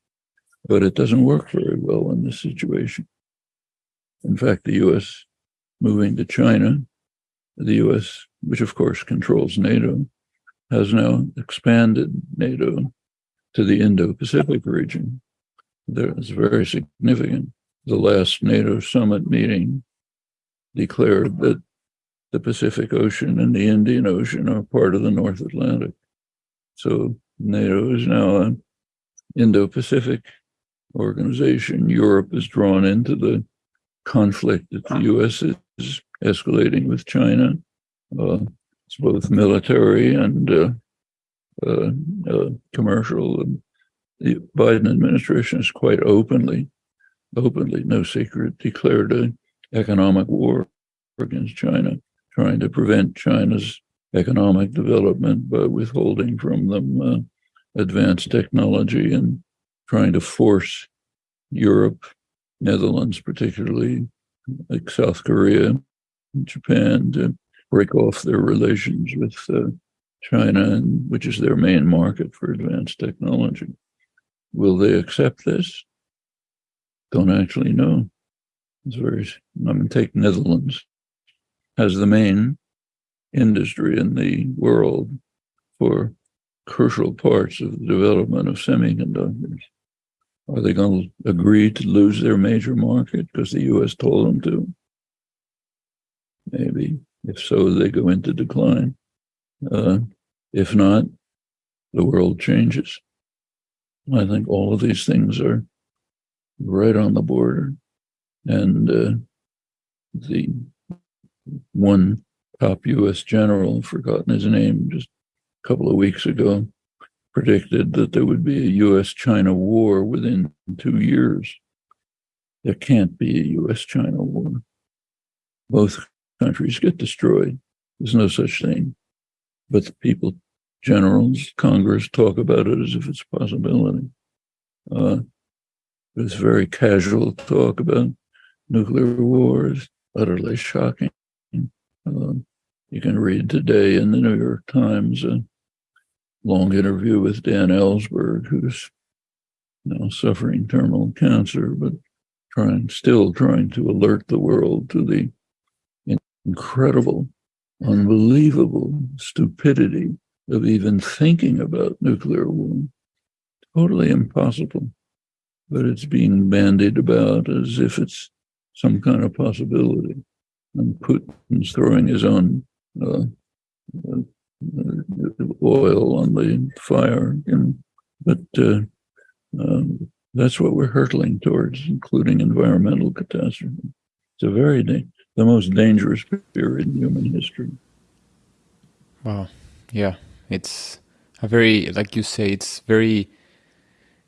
But it doesn't work very well in this situation. In fact, the US moving to China, the US, which of course controls NATO, has now expanded NATO to the Indo Pacific region. Is very significant. The last NATO summit meeting declared that the Pacific Ocean and the Indian Ocean are part of the North Atlantic. So NATO is now an Indo-Pacific organization. Europe is drawn into the conflict that the U.S. is escalating with China. Uh, it's both military and uh, uh, uh commercial. The Biden administration is quite openly, openly, no secret, declared an economic war against China, trying to prevent China's economic development by withholding from them uh, advanced technology and trying to force Europe, Netherlands particularly, like South Korea, Japan, to break off their relations with uh, China, which is their main market for advanced technology. Will they accept this? Don't actually know. It's very, I mean, take Netherlands as the main industry in the world for crucial parts of the development of semiconductors. Are they going to agree to lose their major market because the US told them to? maybe. If so, they go into decline. Uh, if not, the world changes. I think all of these things are right on the border. And uh, the one top US general, I've forgotten his name, just a couple of weeks ago, predicted that there would be a US China war within two years. There can't be a US China war. Both countries get destroyed. There's no such thing. But the people, generals, Congress talk about it as if it's a possibility. Uh, it's very casual talk about nuclear wars, utterly shocking. Um, you can read today in the New York Times a long interview with Dan Ellsberg, who's now suffering terminal cancer, but trying, still trying to alert the world to the incredible, unbelievable stupidity of even thinking about nuclear war. Totally impossible. But it's being bandied about as if it's some kind of possibility. And Putin's throwing his own uh, uh, oil on the fire. And, but uh, um, that's what we're hurtling towards, including environmental catastrophe. It's a very the most dangerous period in human history. Wow. Yeah. It's a very, like you say, it's very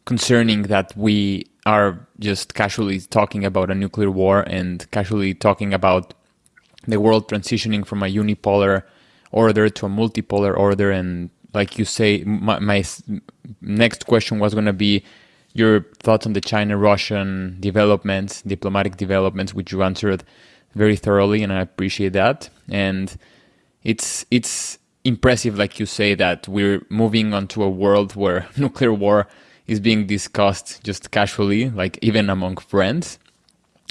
concerning that we are just casually talking about a nuclear war and casually talking about the world transitioning from a unipolar order to a multipolar order. And like you say, my, my next question was going to be your thoughts on the China Russian developments, diplomatic developments, which you answered very thoroughly, and I appreciate that. And it's it's impressive, like you say, that we're moving onto a world where nuclear war is being discussed just casually, like even among friends,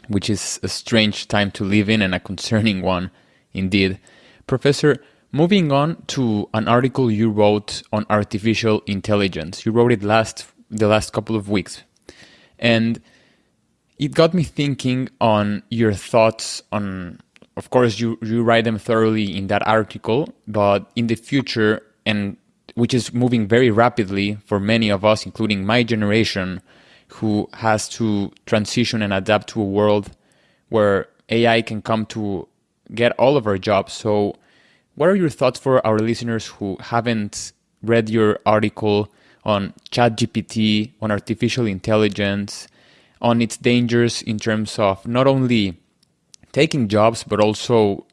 which is a strange time to live in and a concerning one indeed. Professor, moving on to an article you wrote on artificial intelligence. You wrote it last the last couple of weeks. And it got me thinking on your thoughts on of course you you write them thoroughly in that article, but in the future and which is moving very rapidly for many of us, including my generation, who has to transition and adapt to a world where AI can come to get all of our jobs. So, what are your thoughts for our listeners who haven't read your article on ChatGPT, on artificial intelligence, on its dangers in terms of not only taking jobs, but also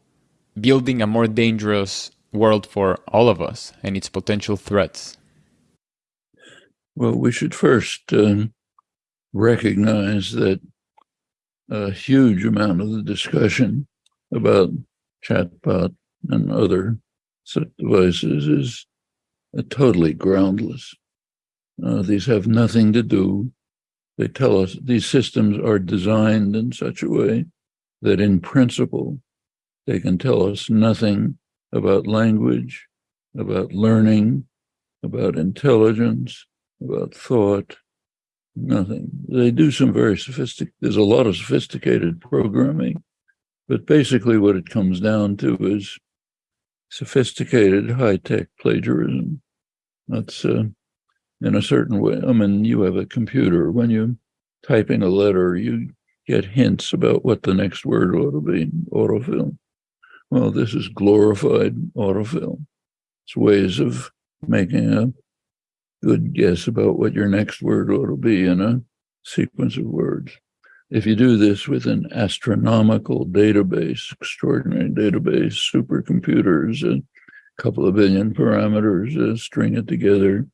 building a more dangerous world for all of us and its potential threats? Well, we should first uh, recognize that a huge amount of the discussion about chatbot and other such devices is uh, totally groundless. Uh, these have nothing to do. They tell us these systems are designed in such a way that, in principle, they can tell us nothing about language, about learning, about intelligence, about thought, nothing. They do some very sophisticated, there's a lot of sophisticated programming, but basically what it comes down to is sophisticated high tech plagiarism. That's uh, in a certain way. I mean, you have a computer. When you're typing a letter, you get hints about what the next word ought to be, autofill. Well, this is glorified autofill. It's ways of making a good guess about what your next word ought to be in a sequence of words. If you do this with an astronomical database, extraordinary database, supercomputers, a couple of billion parameters, uh, string it together,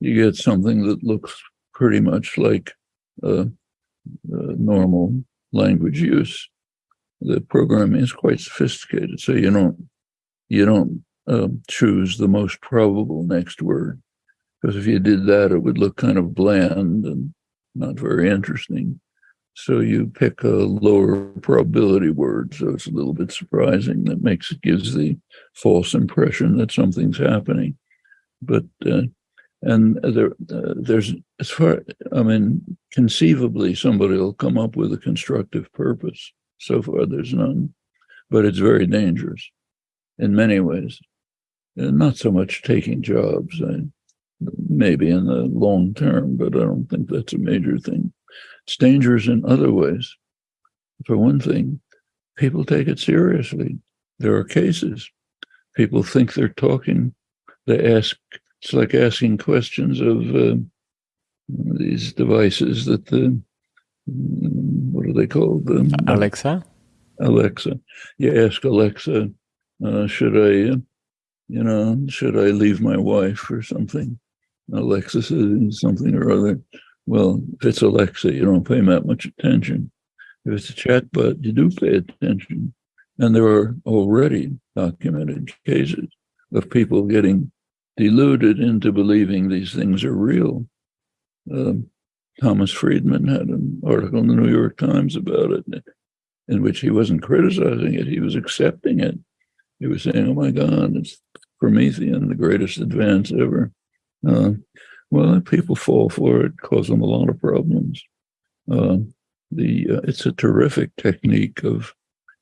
you get something that looks pretty much like normal language use the programming is quite sophisticated. So you don't you don't um, choose the most probable next word because if you did that, it would look kind of bland and not very interesting. So you pick a lower probability word, so it's a little bit surprising. That makes it gives the false impression that something's happening. But uh, and there, uh, there's as far I mean, conceivably somebody will come up with a constructive purpose so far, there's none. but it's very dangerous in many ways. And not so much taking jobs, I, maybe in the long term, but I don't think that's a major thing. It's dangerous in other ways. For one thing, people take it seriously. There are cases. People think they're talking. They ask, it's like asking questions of uh, these devices that the, what are they called? Alexa? Alexa. You ask Alexa, uh, should I, you know, should I leave my wife or something? Alexa says something or other. Well, if it's Alexa, you don't pay that much attention. If it's a chatbot, you do pay attention. And there are already documented cases of people getting deluded into believing these things are real. Um, Thomas Friedman had an article in the New York Times about it, in which he wasn't criticizing it, he was accepting it. He was saying, "Oh my God, it's Promethean, the greatest advance ever." Uh, well, people fall for it, cause them a lot of problems. Uh, the uh, it's a terrific technique of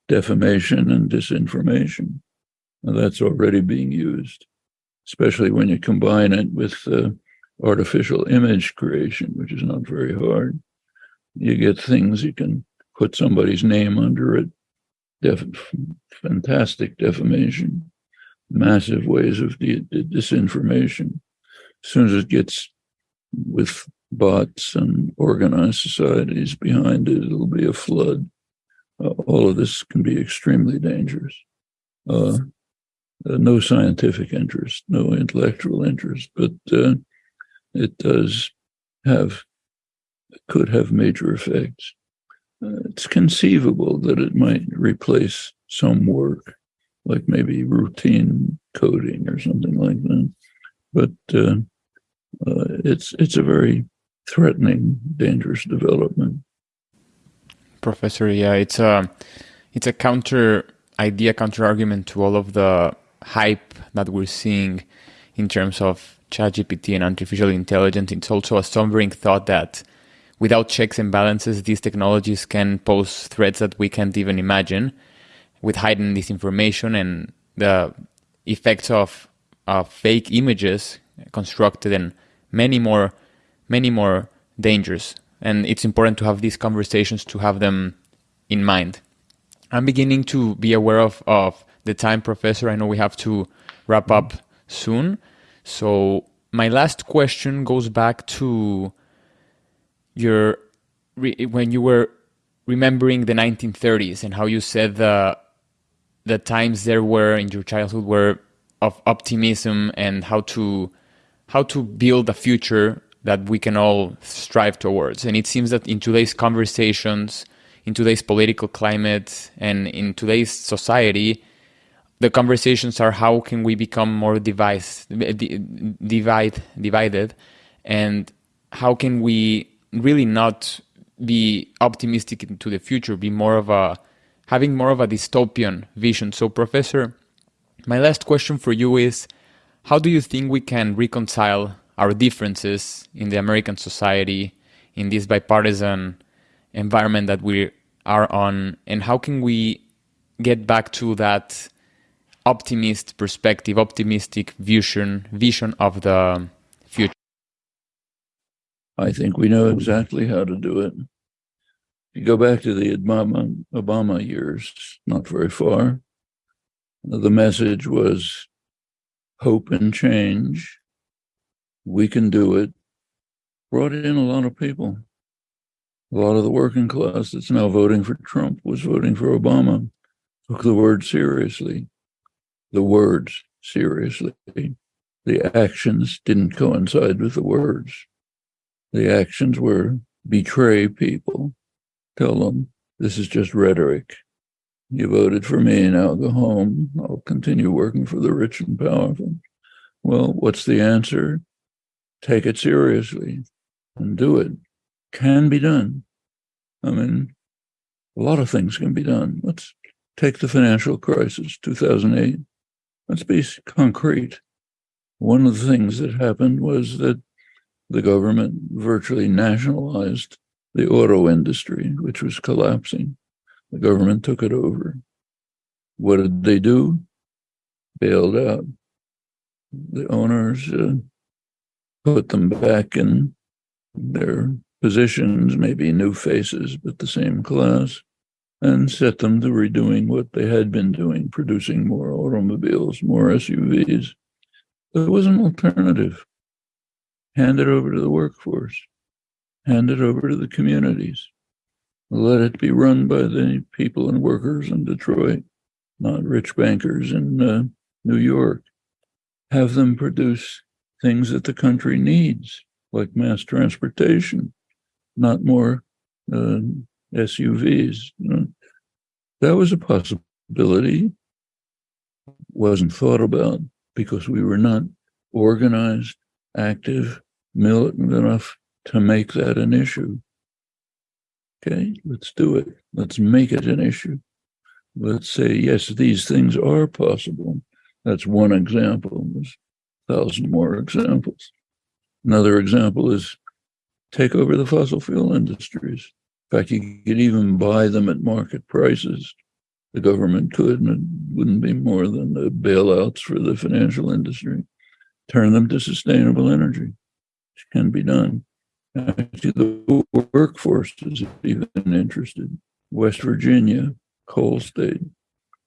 defamation and disinformation. And that's already being used, especially when you combine it with uh, artificial image creation, which is not very hard. You get things you can put somebody's name under it. Def- fantastic defamation, massive ways of disinformation. As soon as it gets with bots and organized societies behind it, it'll be a flood. Uh, all of this can be extremely dangerous. Uh, uh, no scientific interest, no intellectual interest, but uh, it does have, could have major effects. Uh, it's conceivable that it might replace some work, like maybe routine coding or something like that. But uh, it's it's a very threatening, dangerous development. Professor, yeah, it's a it's a counter idea, counter argument to all of the hype that we're seeing in terms of ChatGPT and artificial intelligence. It's also a sobering thought that without checks and balances, these technologies can pose threats that we can't even imagine, with heightened disinformation and the effects of, of fake images constructed and many more many more dangers. And it's important to have these conversations to have them in mind. I'm beginning to be aware of, of the time, Professor. I know we have to wrap up soon. So, my last question goes back to your when you were remembering the 1930s and how you said the the times there were in your childhood were of optimism and how to how to build a future that we can all strive towards. And it seems that in today's conversations, in today's political climate, and in today's society, the conversations are how can we become more device, divide, divided, and how can we really not be optimistic into the future, be more of a having more of a dystopian vision. So, Professor, my last question for you is: How do you think we can reconcile our differences in the American society, in this bipartisan environment that we are on, and how can we get back to that optimist perspective, optimistic vision, vision of the future? I think we know exactly how to do it. You go back to the Obama, Obama years, not very far, the message was hope and change we can do it, brought in a lot of people. A lot of the working class that's now voting for Trump was voting for Obama, took the word seriously, the words seriously. The actions didn't coincide with the words. The actions were betray people, tell them this is just rhetoric. You voted for me, now go home. I'll continue working for the rich and powerful. Well, what's the answer? take it seriously and do it. Can be done. I mean, a lot of things can be done. Let's take the financial crisis, 2008. Let's be concrete. One of the things that happened was that the government virtually nationalized the auto industry, which was collapsing. The government took it over. What did they do? Bailed out. The owners uh, put them back in their positions, maybe new faces, but the same class, and set them to redoing what they had been doing, producing more automobiles, more SUVs. There was an alternative. Hand it over to the workforce, hand it over to the communities. Let it be run by the people and workers in Detroit, not rich bankers in uh, New York. Have them produce things that the country needs, like mass transportation, not more uh, SUVs. That was a possibility. Wasn't thought about because we were not organized, active, militant enough to make that an issue. Okay, let's do it. Let's make it an issue. Let's say, yes, these things are possible. That's one example. There's a thousand more examples. Another example is take over the fossil fuel industries. In fact, you could even buy them at market prices. The government could, and it wouldn't be more than the bailouts for the financial industry. Turn them to sustainable energy, which can be done. Actually, the workforce is even interested. West Virginia, coal state,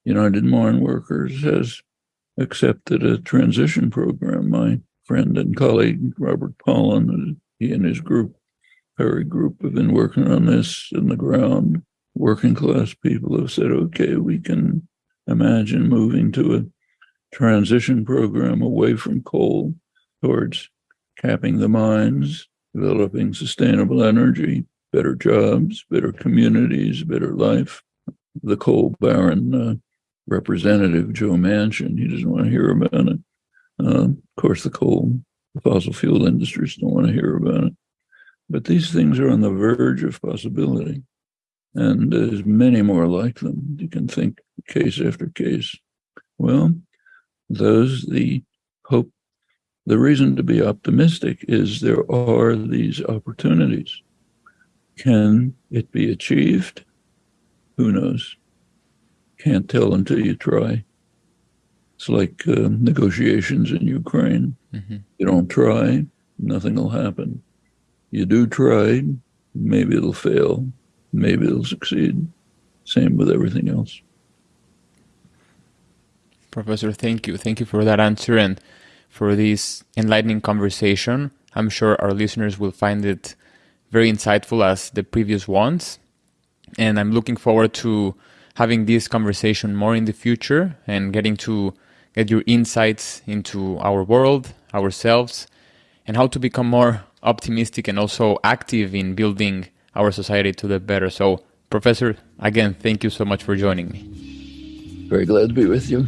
United Mine Workers has accepted a transition program. My friend and colleague Robert Pollin, he and his group, PERI Group, have been working on this in the ground. Working class people have said, okay, we can imagine moving to a transition program away from coal towards capping the mines, developing sustainable energy, better jobs, better communities, better life. The coal baron uh, representative, Joe Manchin, he doesn't want to hear about it. Uh, of course, the coal, the fossil fuel industries don't want to hear about it. But these things are on the verge of possibility. And there's many more like them. You can think case after case. Well, those, the hope the reason to be optimistic is there are these opportunities. Can it be achieved? Who knows? Can't tell until you try. It's like uh, negotiations in Ukraine. Mm-hmm. You don't try, nothing will happen. You do try, maybe it'll fail, maybe it'll succeed. Same with everything else. Professor, thank you. Thank you for that answer. And for this enlightening conversation. I'm sure our listeners will find it very insightful as the previous ones. And I'm looking forward to having this conversation more in the future and getting to get your insights into our world, ourselves, and how to become more optimistic and also active in building our society to the better. So, Professor, again, thank you so much for joining me. Very glad to be with you.